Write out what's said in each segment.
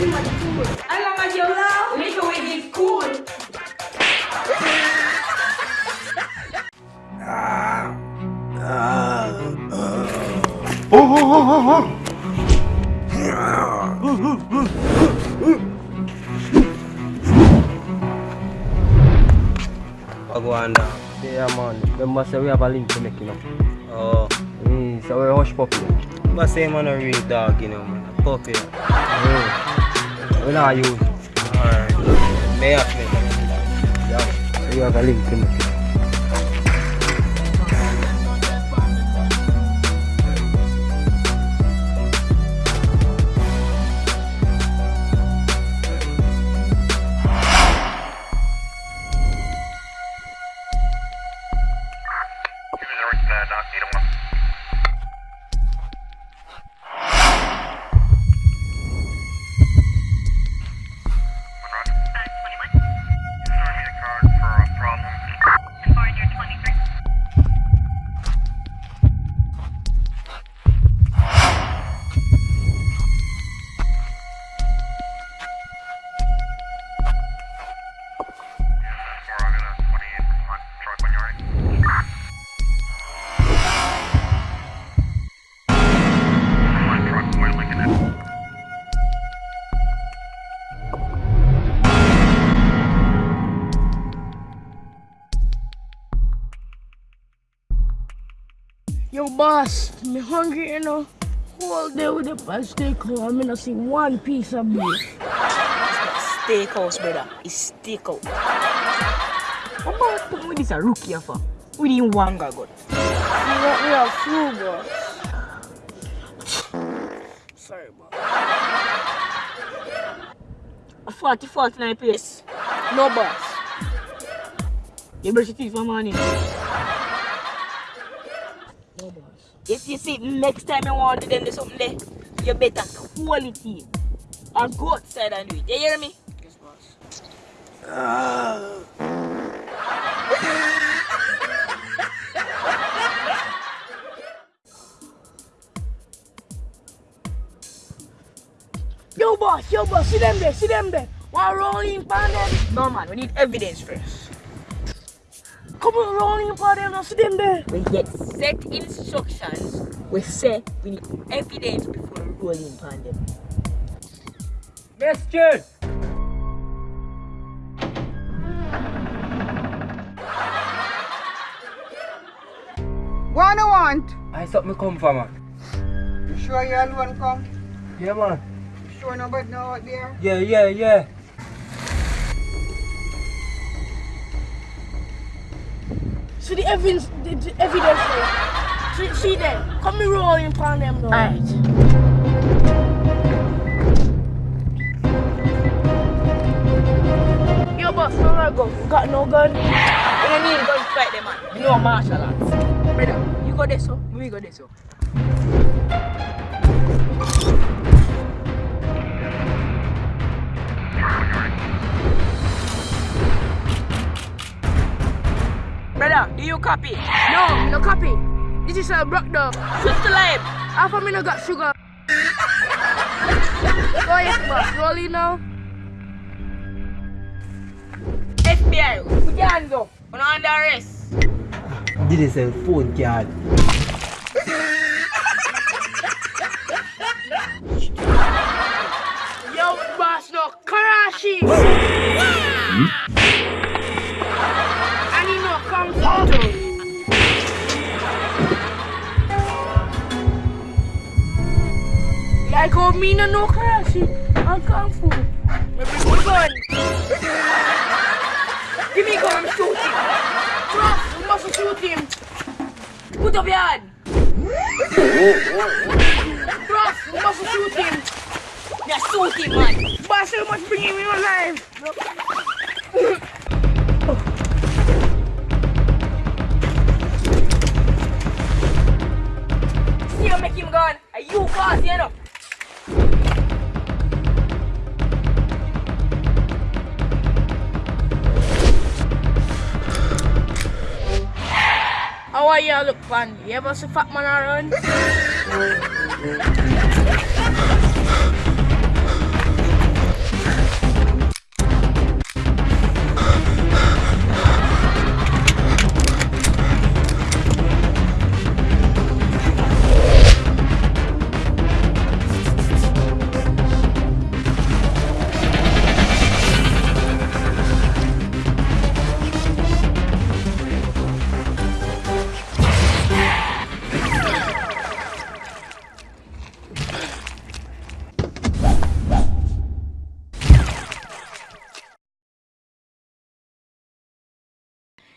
Alam nga, Jola, ulito with this cool. Wagwanda. Yeah, man. Remember, say we have a link to make, you know. Oh. Mm, so we're hush puppy. But say man a real dog, you know, man. A puppy. Mm. We not use. Alright. May have to make a real dog. Yeah. So Yo, boss, me hungry, you know. Whole day with the steakhouse, I'm gonna see one piece of beef. Steakhouse, brother. It's steakhouse. What about put me this a rookie for? We didn't want God. We want we have flu, boss. Sorry, boss. A 40 49 place. No, boss. You brush your teeth for morning. If you see next time you want to do them do something there, you better quality. And go outside and do it. You hear me? Yes, boss. Yo, boss, yo, boss, see them there, see them there. One rolling pan them. No man, we need evidence first. Come on, rolling pan them, see them there. We get set instructions. We say we need evidence before rolling upon them. Question! What do you want? I thought me come from, man. You sure you alone come? Yeah, man. You sure nobody know out there? Yeah, yeah, yeah. See the evidence, the, the evidence there. See, them. Come me rolling pan them now. Alright. Yo, boss, no more gun. You got no gun? We don't need gun to fight them man. You know martial arts. Brother, you go there so, oh? we go there so. Oh? Brother, do you copy? No, no copy. This is a broke dog. Switch to live. Half of me no got sugar. Go ahead, boss. Rolling now. FBI, put your hands up. We're not under arrest. Did this a phone card? Yo, boss, no. Karashi. Like how me no know Karashi and Kung Fu. Me bring my gun. Give me gun, I'm shooting. Bro, we must shoot him. Put up your hand. Bro, we must shoot him. You're shooting, man. Boss, we must bring him in alive. See you make him gun. Are you boss, you know? How are you look, man? You ever see fat man around?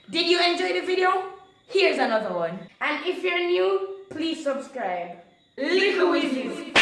Did you enjoy the video? Here's another one. And if you're new, please subscribe. Little Wizards.